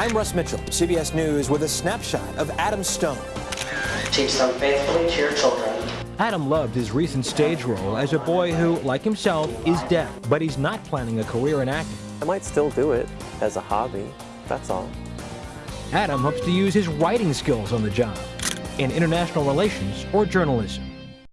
I'm Russ Mitchell, CBS News, with a snapshot of Adam Stone. Teach them faithfully to your children. Adam loved his recent stage role as a boy who, like himself, is deaf, but he's not planning a career in acting. I might still do it as a hobby, that's all. Adam hopes to use his writing skills on the job, in international relations or journalism.